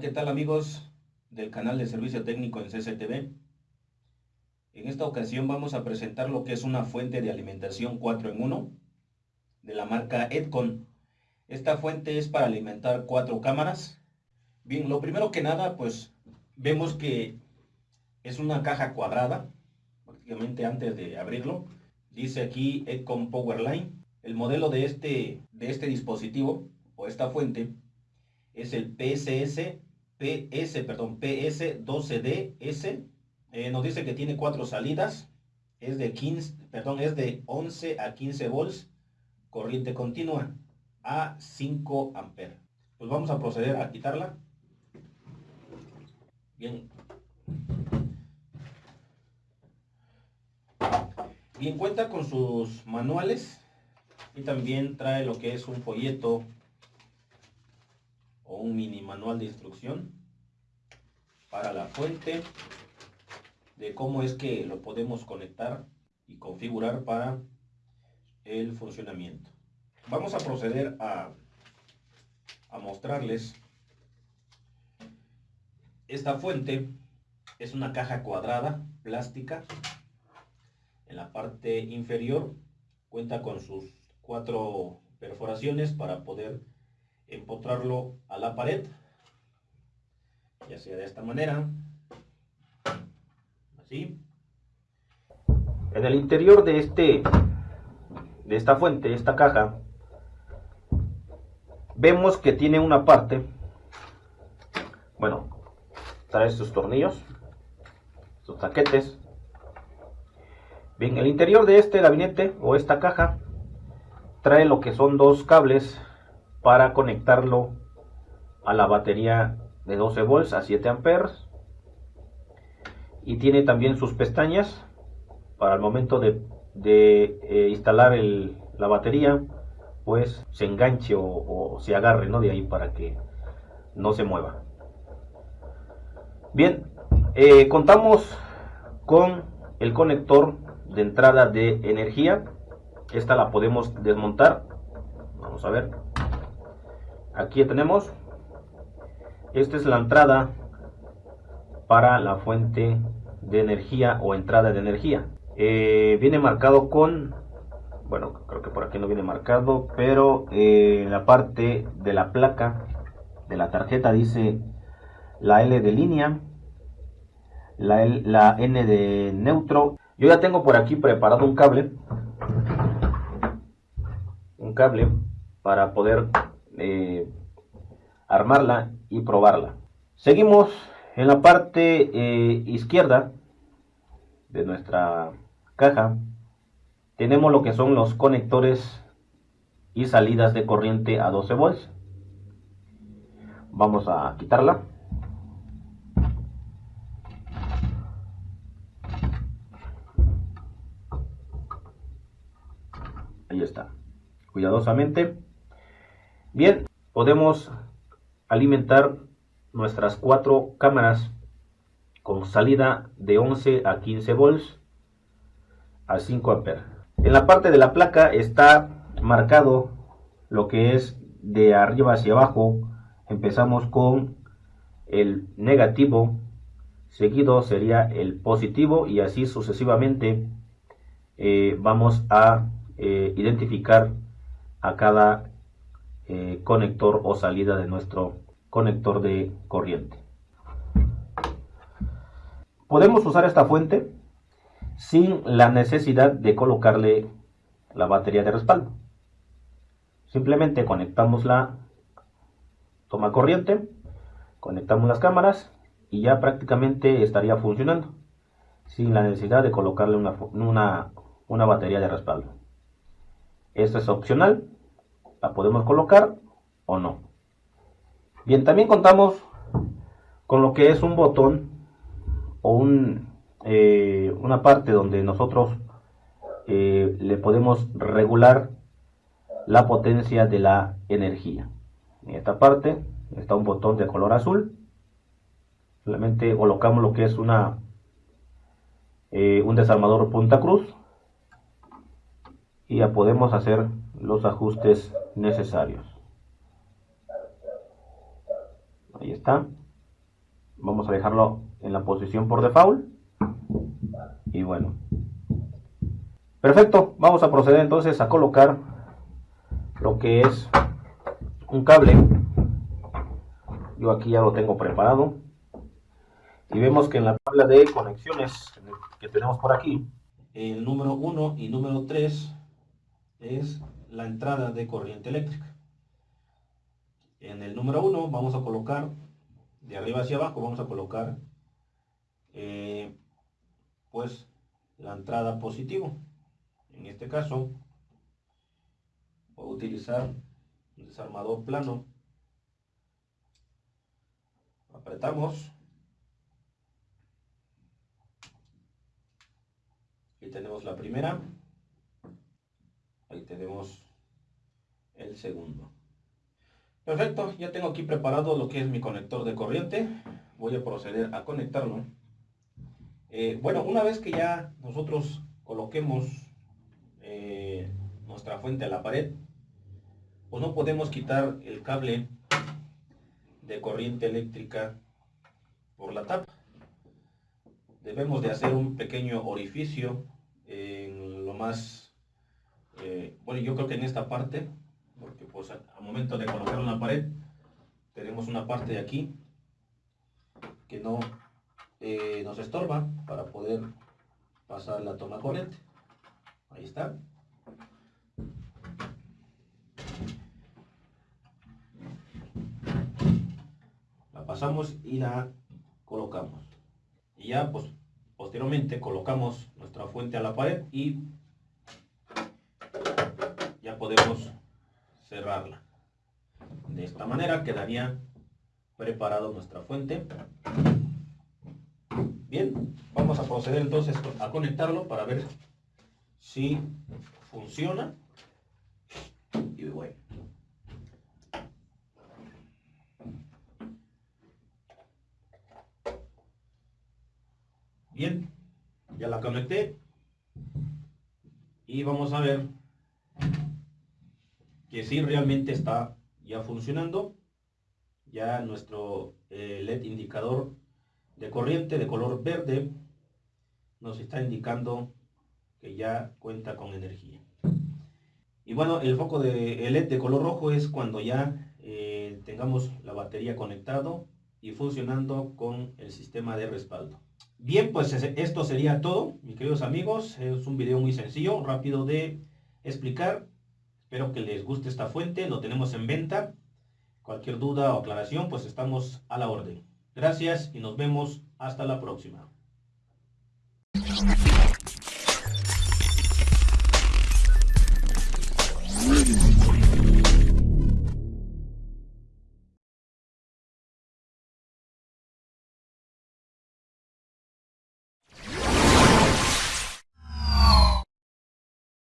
¿qué tal amigos del canal de servicio técnico en CCTV? En esta ocasión vamos a presentar lo que es una fuente de alimentación 4 en 1 de la marca Edcon. Esta fuente es para alimentar cuatro cámaras. Bien, lo primero que nada, pues vemos que es una caja cuadrada, prácticamente antes de abrirlo. Dice aquí Edcon Powerline. El modelo de este, de este dispositivo o esta fuente es el PSS, PS, perdón, PS12DS. Eh, nos dice que tiene cuatro salidas. Es de 15, perdón, es de 11 a 15 volts, corriente continua a 5 amperes. Pues vamos a proceder a quitarla. Bien. Bien, cuenta con sus manuales y también trae lo que es un folleto o un mini manual de instrucción para la fuente de cómo es que lo podemos conectar y configurar para el funcionamiento. Vamos a proceder a, a mostrarles esta fuente es una caja cuadrada plástica en la parte inferior cuenta con sus cuatro perforaciones para poder empotrarlo a la pared, ya sea de esta manera, así. En el interior de este, de esta fuente, esta caja, vemos que tiene una parte, bueno, trae estos tornillos, sus taquetes. Bien, el interior de este gabinete o esta caja trae lo que son dos cables para conectarlo a la batería de 12 volts a 7 amperes. Y tiene también sus pestañas para el momento de, eh, instalar la batería pues se enganche o, se agarre ¿no? de ahí para que no se mueva. Bien eh, contamos con el conector de entrada de energía. Esta la podemos desmontar. Vamos a ver aquí tenemos. Esta es la entrada para la fuente de energía o entrada de energía. Eh, viene marcado con bueno creo que por aquí no viene marcado pero eh, en la parte de la placa de la tarjeta dice la L de línea la, la N de neutro. Yo ya tengo por aquí preparado un cable un cable para poder eh, armarla y probarla. Seguimos en la parte eh, izquierda de nuestra caja. Tenemos lo que son los conectores y salidas de corriente a 12 volts. Vamos a quitarla. Ahí está. Cuidadosamente. Bien, podemos alimentar nuestras cuatro cámaras con salida de 11 a 15 volts a 5 amperes. En la parte de la placa está marcado lo que es de arriba hacia abajo. Empezamos con el negativo, seguido sería el positivo y así sucesivamente eh, vamos a eh, identificar a cada eh, conector o salida de nuestro conector de corriente. Podemos usar esta fuente sin la necesidad de colocarle la batería de respaldo. Simplemente conectamos la toma corriente, conectamos las cámaras y ya prácticamente estaría funcionando sin la necesidad de colocarle una, una, una batería de respaldo. Esto es opcional, la podemos colocar o no. Bien, también contamos con lo que es un botón o un, eh, una parte donde nosotros eh, le podemos regular la potencia de la energía. En esta parte está un botón de color azul. Solamente colocamos lo que es una eh, un desarmador punta cruz y ya podemos hacer los ajustes necesarios. Ahí está. vamos a dejarlo en la posición por default. Y bueno. Perfecto. Vamos a proceder entonces a colocar lo que es un cable. Yo aquí ya lo tengo preparado. Y vemos que en la tabla de conexiones que tenemos por aquí el número 1 y número 3 es la entrada de corriente eléctrica. En el número 1 vamos a colocar de arriba hacia abajo vamos a colocar eh, pues la entrada positivo en este caso voy a utilizar un desarmador plano. Apretamos. Ahí tenemos la primera ahí tenemos el segundo. Perfecto ya tengo aquí preparado lo que es mi conector de corriente. Voy a proceder a conectarlo. Eh, bueno una vez que ya nosotros coloquemos eh, nuestra fuente a la pared pues no podemos quitar el cable de corriente eléctrica por la tapa. Debemos de hacer un pequeño orificio en lo más, eh, bueno yo creo que en esta parte, porque pues al momento de colocar una pared, tenemos una parte de aquí que no eh, nos estorba para poder pasar la toma corriente. Ahí está. pasamos y la colocamos. Y ya pues posteriormente colocamos nuestra fuente a la pared y podemos cerrarla. De esta manera quedaría preparado nuestra fuente. Bien, vamos a proceder entonces a conectarlo para ver si funciona. Y bueno. Bien, ya la conecté. Y vamos a ver que si realmente está ya funcionando. Ya nuestro eh, LED indicador de corriente de color verde nos está indicando que ya cuenta con energía. Y bueno, el foco de LED de color rojo es cuando ya eh, tengamos la batería conectado y funcionando con el sistema de respaldo. Bien, pues esto sería todo, mis queridos amigos. Es un video muy sencillo, rápido de explicar. Espero que les guste esta fuente, lo tenemos en venta. Cualquier duda o aclaración, pues estamos a la orden. Gracias y nos vemos hasta la próxima.